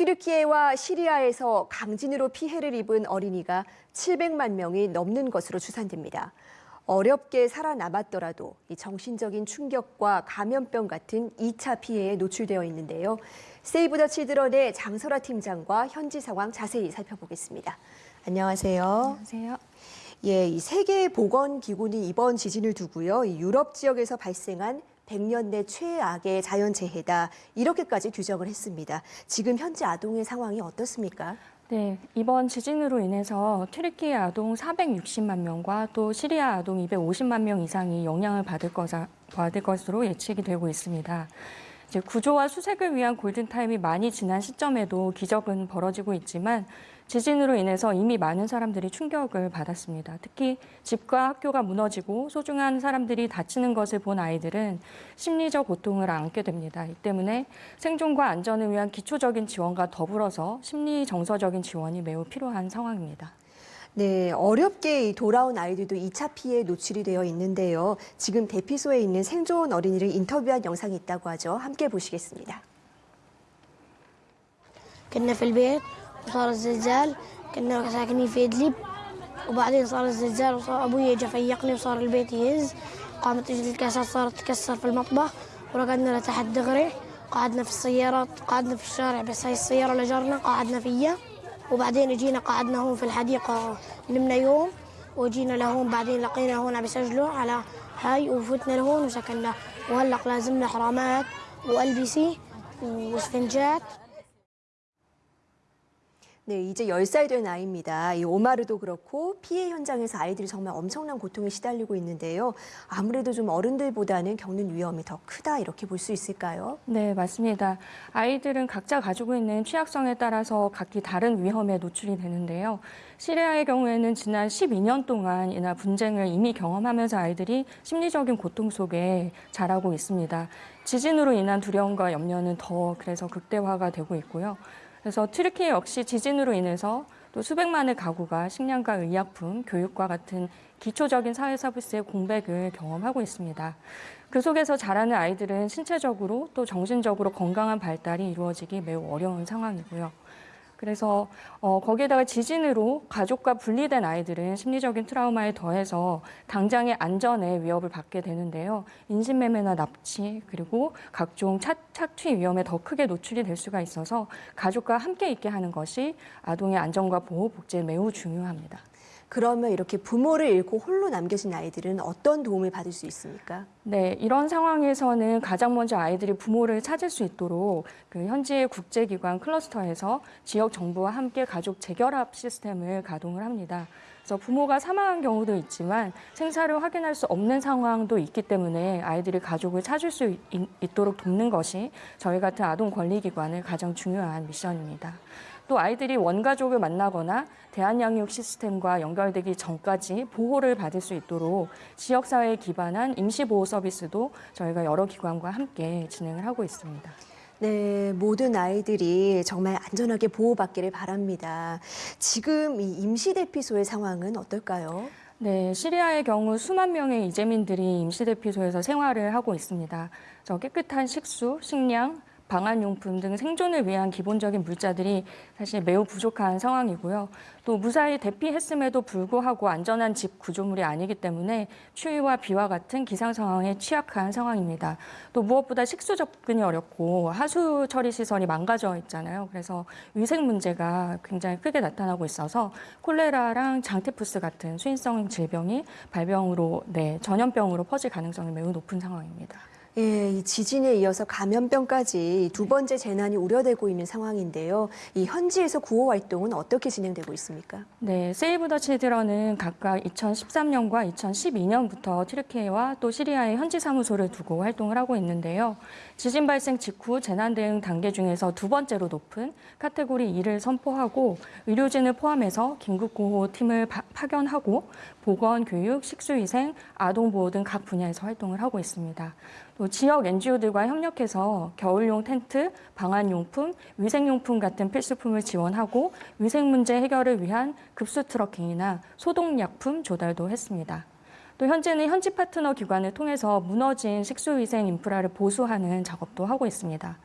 튀르키예와 시리아에서 강진으로 피해를 입은 어린이가 700만 명이 넘는 것으로 추산됩니다. 어렵게 살아남았더라도 이 정신적인 충격과 감염병 같은 2차 피해에 노출되어 있는데요. 세이브 더 칠드런의 장설아 팀장과 현지 상황 자세히 살펴보겠습니다. 안녕하세요. 안녕하세요. 예, 이 세계 보건 기구는 이번 지진을 두고요. 이 유럽 지역에서 발생한 100년 내 최악의 자연재해다 이렇게까지 규정을 했습니다. 지금 현재 아동의 상황이 어떻습니까? 네, 이번 지진으로 인해서 튀르키예 아동 460만 명과 또 시리아 아동 250만 명 이상이 영향을 받을, 거자, 받을 것으로 예측이 되고 있습니다. 구조와 수색을 위한 골든타임이 많이 지난 시점에도 기적은 벌어지고 있지만 지진으로 인해서 이미 많은 사람들이 충격을 받았습니다. 특히 집과 학교가 무너지고 소중한 사람들이 다치는 것을 본 아이들은 심리적 고통을 안게 됩니다. 이 때문에 생존과 안전을 위한 기초적인 지원과 더불어서 심리 정서적인 지원이 매우 필요한 상황입니다. 네, 어렵게 돌아온 아이들도 2차 피해에 노출이 되어 있는데요. 지금 대피소에 있는 생존 어린이를 인터뷰한 영상이 있다고 하죠. 함께 보시겠습니다. كنا في البيت وصار الزلزال كنا ساكنين في إدلب وبعدين صار الزلزال وصار أبوي جا فيقني وصار البيت يهز قامت رجل الكاسات صارت تكسر في المطبخ ورقدنا لتحت دغري قعدنا في السيارة قعدنا في الشارع بس هاي السيارة لجرنا قعدنا فيها وبعدين جينا قعدنا هون في الحديقة نمنا يوم وجينا لهون بعدين لقينا هون عم يسجلوا على هاي وفتنا لهون وسكننا وهلق لازمنا حرامات والبسي واسفنجات. 네, 이제 10살 된 아이입니다. 이 오마르도 그렇고 피해 현장에서 아이들이 정말 엄청난 고통에 시달리고 있는데요. 아무래도 좀 어른들보다는 겪는 위험이 더 크다 이렇게 볼 수 있을까요? 네, 맞습니다. 아이들은 각자 가지고 있는 취약성에 따라서 각기 다른 위험에 노출이 되는데요. 시리아의 경우에는 지난 12년 동안 이나 분쟁을 이미 경험하면서 아이들이 심리적인 고통 속에 자라고 있습니다. 지진으로 인한 두려움과 염려는 더 그래서 극대화가 되고 있고요. 그래서 튀르키예 역시 지진으로 인해서 또 수백만의 가구가 식량과 의약품, 교육과 같은 기초적인 사회 서비스의 공백을 경험하고 있습니다. 그 속에서 자라는 아이들은 신체적으로 또 정신적으로 건강한 발달이 이루어지기 매우 어려운 상황이고요. 그래서 어, 거기에다가 지진으로 가족과 분리된 아이들은 심리적인 트라우마에 더해서 당장의 안전에 위협을 받게 되는데요. 인신매매나 납치 그리고 각종 차, 착취 위험에 더 크게 노출이 될 수가 있어서 가족과 함께 있게 하는 것이 아동의 안전과 보호 복지에 매우 중요합니다. 그러면 이렇게 부모를 잃고 홀로 남겨진 아이들은 어떤 도움을 받을 수 있습니까? 네, 이런 상황에서는 가장 먼저 아이들이 부모를 찾을 수 있도록 그 현지의 국제기관 클러스터에서 지역 정부와 함께 가족 재결합 시스템을 가동을 합니다. 그래서 부모가 사망한 경우도 있지만 생사를 확인할 수 없는 상황도 있기 때문에 아이들이 가족을 찾을 수 있, 있도록 돕는 것이 저희 같은 아동 권리기관의 가장 중요한 미션입니다. 또 아이들이 원가족을 만나거나 대한양육 시스템과 연결되기 전까지 보호를 받을 수 있도록 지역사회에 기반한 임시보호 서비스도 저희가 여러 기관과 함께 진행을 하고 있습니다. 네, 모든 아이들이 정말 안전하게 보호받기를 바랍니다. 지금 이 임시대피소의 상황은 어떨까요? 네, 시리아의 경우 수만 명의 이재민들이 임시대피소에서 생활을 하고 있습니다. 저 깨끗한 식수, 식량, 방한용품 등 생존을 위한 기본적인 물자들이 사실 매우 부족한 상황이고요. 또 무사히 대피했음에도 불구하고 안전한 집 구조물이 아니기 때문에 추위와 비와 같은 기상 상황에 취약한 상황입니다. 또 무엇보다 식수 접근이 어렵고 하수 처리 시설이 망가져 있잖아요. 그래서 위생 문제가 굉장히 크게 나타나고 있어서 콜레라랑 장테푸스 같은 수인성 질병이 발병으로 네, 전염병으로 퍼질 가능성이 매우 높은 상황입니다. 예, 이 지진에 이어서 감염병까지 두 번째 재난이 우려되고 있는 상황인데요. 이 현지에서 구호 활동은 어떻게 진행되고 있습니까? 네, 세이브 더 칠드런은 각각 2013년과 2012년부터 튀르키예와 또 시리아의 현지 사무소를 두고 활동을 하고 있는데요. 지진 발생 직후 재난 대응 단계 중에서 두 번째로 높은 카테고리 2를 선포하고 의료진을 포함해서 긴급 구호 팀을 파, 파견하고 보건, 교육, 식수위생, 아동 보호 등 각 분야에서 활동을 하고 있습니다. 또 지역 NGO들과 협력해서 겨울용 텐트, 방한용품, 위생용품 같은 필수품을 지원하고 위생 문제 해결을 위한 급수 trucking이나 소독약품 조달도 했습니다. 또 현재는 현지 파트너 기관을 통해서 무너진 식수위생 인프라를 보수하는 작업도 하고 있습니다.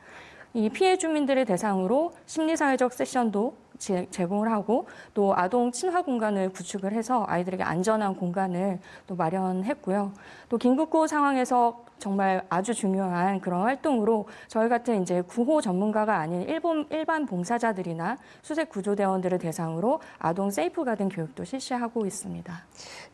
이 피해 주민들을 대상으로 심리사회적 세션도 제- 제공을 하고 또 아동 친화 공간을 구축을 해서 아이들에게 안전한 공간을 또 마련했고요. 또 긴급구 상황에서 정말 아주 중요한 그런 활동으로 저희 같은 이제 구호 전문가가 아닌 일본, 일반 봉사자들이나 수색 구조대원들을 대상으로 아동 세이프 가든 교육도 실시하고 있습니다.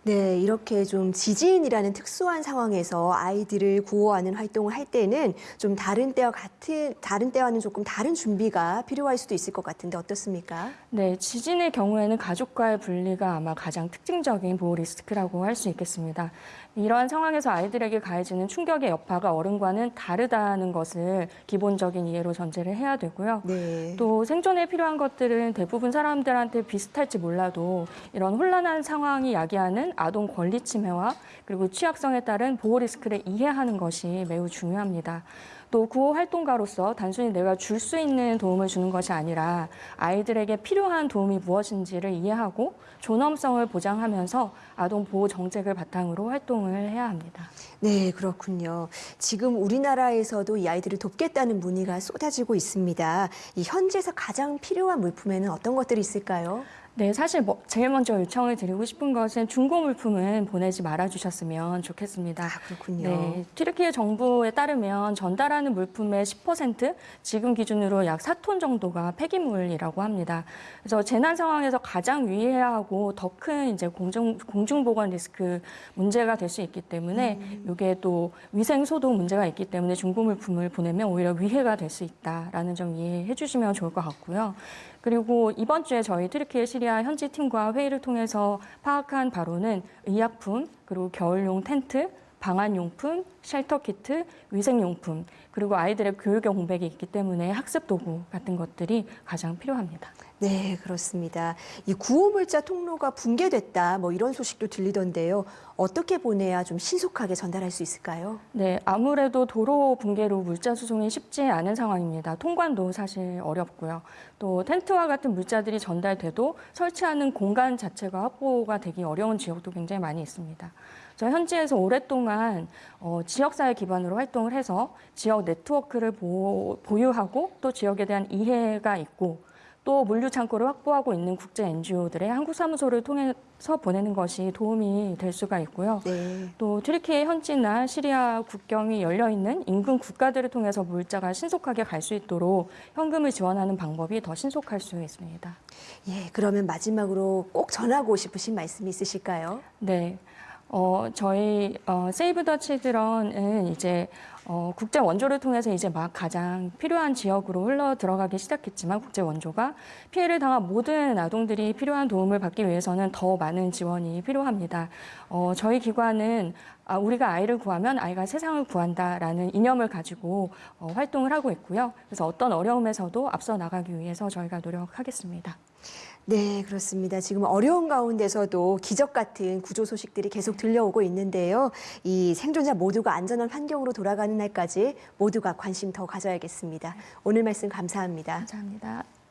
네, 이렇게 좀 지진이라는 특수한 상황에서 아이들을 구호하는 활동을 할 때는 좀 다른 때와 같은 다른 때와는 조금 다른 준비가 필요할 수도 있을 것 같은데 어떻습니까? 네, 지진의 경우에는 가족과의 분리가 아마 가장 특징적인 보호 리스크라고 할 수 있겠습니다. 이러한 상황에서 아이들에게 가해지는 충격의 여파가 어른과는 다르다는 것을 기본적인 이해로 전제를 해야 되고요. 네. 또 생존에 필요한 것들은 대부분 사람들한테 비슷할지 몰라도 이런 혼란한 상황이 야기하는 아동 권리 침해와 그리고 취약성에 따른 보호 리스크를 이해하는 것이 매우 중요합니다. 또 구호 활동가로서 단순히 내가 줄 수 있는 도움을 주는 것이 아니라 아이들에게 필요한 도움이 무엇인지를 이해하고 존엄성을 보장하면서 아동 보호 정책을 바탕으로 활동을 해야 합니다. 네, 그렇군요. 지금 우리나라에서도 이 아이들을 돕겠다는 문의가 쏟아지고 있습니다. 이 현지에서 가장 필요한 물품에는 어떤 것들이 있을까요? 네, 사실 뭐 제일 먼저 요청을 드리고 싶은 것은 중고 물품은 보내지 말아 주셨으면 좋겠습니다. 아, 그렇군요. 네, 튀르키예 정부에 따르면 전달하는 물품의 10% 지금 기준으로 약 4톤 정도가 폐기물이라고 합니다. 그래서 재난 상황에서 가장 유의해야 하고 더 큰 이제 공중 공중 보건 리스크 문제가 될 수 있기 때문에 이게 또 위생 소독 문제가 있기 때문에 중고 물품을 보내면 오히려 위해가 될 수 있다라는 점 이해해 주시면 좋을 것 같고요. 그리고 이번 주에 저희 트르키예 시리아 현지 팀과 회의를 통해서 파악한 바로는 의약품, 그리고 겨울용 텐트, 방한용품, 쉘터 키트, 위생용품, 그리고 아이들의 교육의 공백이 있기 때문에 학습 도구 같은 것들이 가장 필요합니다. 네, 그렇습니다. 이 구호물자 통로가 붕괴됐다, 뭐 이런 소식도 들리던데요. 어떻게 보내야 좀 신속하게 전달할 수 있을까요? 네, 아무래도 도로 붕괴로 물자 수송이 쉽지 않은 상황입니다. 통관도 사실 어렵고요. 또 텐트와 같은 물자들이 전달돼도 설치하는 공간 자체가 확보가 되기 어려운 지역도 굉장히 많이 있습니다. 저 현지에서 오랫동안 어, 지역사회 기반으로 활동을 해서 지역 네트워크를 보, 보유하고 또 지역에 대한 이해가 있고 또 물류 창고를 확보하고 있는 국제 NGO들의 한국 사무소를 통해서 보내는 것이 도움이 될 수가 있고요. 네. 또 튀르키예 현지나 시리아 국경이 열려 있는 인근 국가들을 통해서 물자가 신속하게 갈 수 있도록 현금을 지원하는 방법이 더 신속할 수 있습니다. 예, 그러면 마지막으로 꼭 전하고 싶으신 말씀이 있으실까요? 네. 어, 저희 어, 세이브 더 치드런은 이제 어, 국제 원조를 통해서 이제 막 가장 필요한 지역으로 흘러 들어가기 시작했지만 국제 원조가 피해를 당한 모든 아동들이 필요한 도움을 받기 위해서는 더 많은 지원이 필요합니다. 어, 저희 기관은 아, 우리가 아이를 구하면 아이가 세상을 구한다라는 이념을 가지고 어, 활동을 하고 있고요. 그래서 어떤 어려움에서도 앞서 나가기 위해서 저희가 노력하겠습니다. 네, 그렇습니다. 지금 어려운 가운데서도 기적 같은 구조 소식들이 계속 들려오고 있는데요. 이 생존자 모두가 안전한 환경으로 돌아가 는 날까지 모두가 관심 더 가져야겠습니다. 오늘 말씀 감사합니다. 감사합니다.